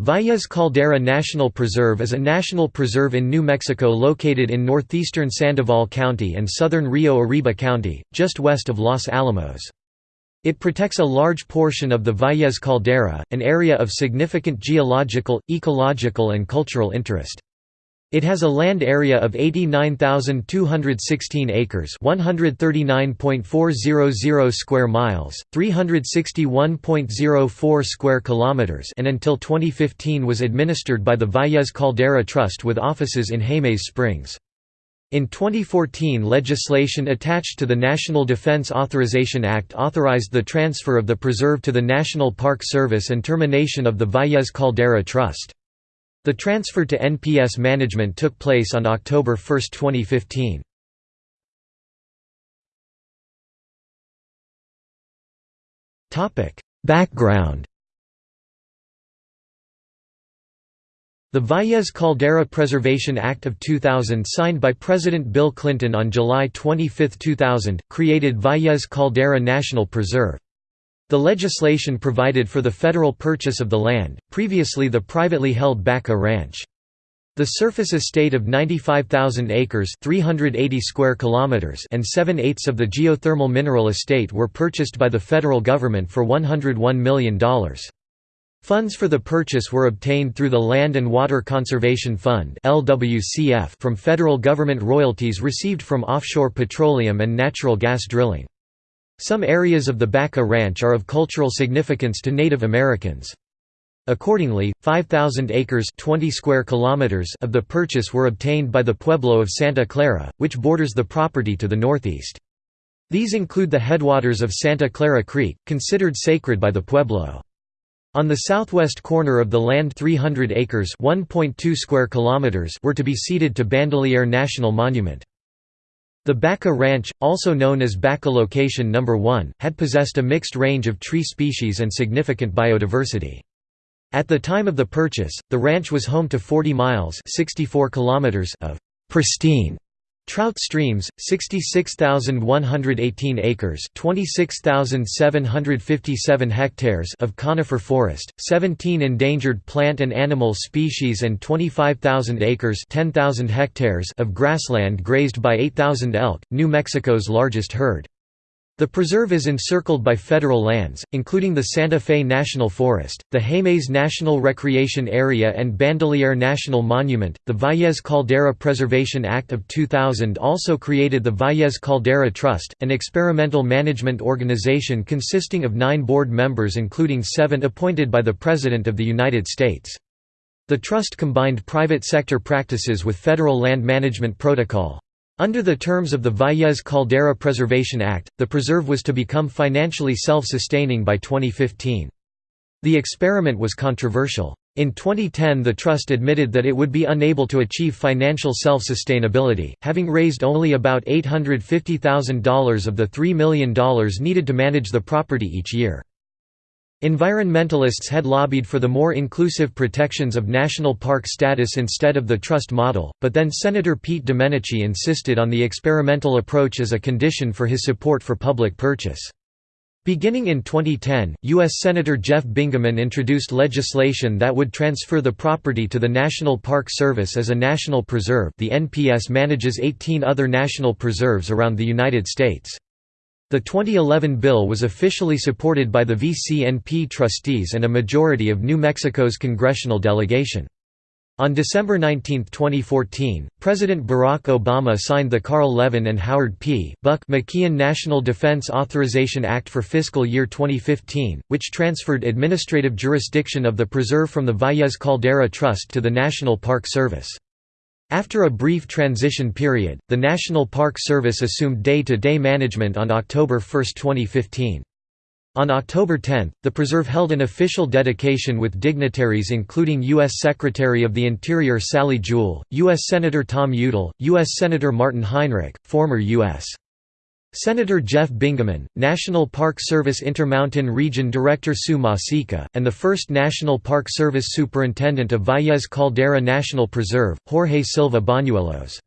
Valles Caldera National Preserve is a national preserve in New Mexico located in northeastern Sandoval County and southern Rio Arriba County, just west of Los Alamos. It protects a large portion of the Valles Caldera, an area of significant geological, ecological and cultural interest. It has a land area of 89,216 acres, 139.400 square miles, 361.04 square kilometers, and until 2015 was administered by the Valles Caldera Trust with offices in Jemez Springs. In 2014 legislation attached to the National Defense Authorization Act authorized the transfer of the preserve to the National Park Service and termination of the Valles Caldera Trust. The transfer to NPS management took place on October 1, 2015. Background The Valles Caldera Preservation Act of 2000 signed by President Bill Clinton on July 25, 2000, created Valles Caldera National Preserve. The legislation provided for the federal purchase of the land, previously the privately held Baca Ranch. The surface estate of 95,000 acres 380 square kilometers and 7 eighths of the geothermal mineral estate were purchased by the federal government for $101 million. Funds for the purchase were obtained through the Land and Water Conservation Fund from federal government royalties received from offshore petroleum and natural gas drilling. Some areas of the Baca Ranch are of cultural significance to Native Americans. Accordingly, 5,000 acres 20 square kilometers of the purchase were obtained by the Pueblo of Santa Clara, which borders the property to the northeast. These include the headwaters of Santa Clara Creek, considered sacred by the Pueblo. On the southwest corner of the land 300 acres square kilometers were to be ceded to Bandelier National Monument. The Baca Ranch, also known as Baca Location No. 1, had possessed a mixed range of tree species and significant biodiversity. At the time of the purchase, the ranch was home to 40 miles 64 kilometers of «pristine» Trout streams, 66,118 acres 26,757 hectares of conifer forest, 17 endangered plant and animal species and 25,000 acres 10,000 hectares of grassland grazed by 8,000 elk, New Mexico's largest herd. The preserve is encircled by federal lands, including the Santa Fe National Forest, the Jemez National Recreation Area and Bandelier National Monument. The Valles Caldera Preservation Act of 2000 also created the Valles Caldera Trust, an experimental management organization consisting of nine board members, including seven appointed by the President of the United States. The trust combined private sector practices with federal land management protocol. Under the terms of the Valles Caldera Preservation Act, the preserve was to become financially self-sustaining by 2015. The experiment was controversial. In 2010 the trust admitted that it would be unable to achieve financial self-sustainability, having raised only about $850,000 of the $3 million needed to manage the property each year. Environmentalists had lobbied for the more inclusive protections of national park status instead of the trust model, but then Senator Pete Domenici insisted on the experimental approach as a condition for his support for public purchase. Beginning in 2010, U.S. Senator Jeff Bingaman introduced legislation that would transfer the property to the National Park Service as a national preserve the NPS manages 18 other national preserves around the United States. The 2011 bill was officially supported by the VCNP trustees and a majority of New Mexico's congressional delegation. On December 19, 2014, President Barack Obama signed the Carl Levin and Howard P. Buck McKeon National Defense Authorization Act for fiscal year 2015, which transferred administrative jurisdiction of the preserve from the Valles Caldera Trust to the National Park Service. After a brief transition period, the National Park Service assumed day-to-day -day management on October 1, 2015. On October 10, the preserve held an official dedication with dignitaries including U.S. Secretary of the Interior Sally Jewell, U.S. Senator Tom Udall, U.S. Senator Martin Heinrich, former U.S. Senator Jeff Bingaman, National Park Service Intermountain Region Director Sue Masica, and the first National Park Service Superintendent of Valles Caldera National Preserve, Jorge Silva Bañuelos.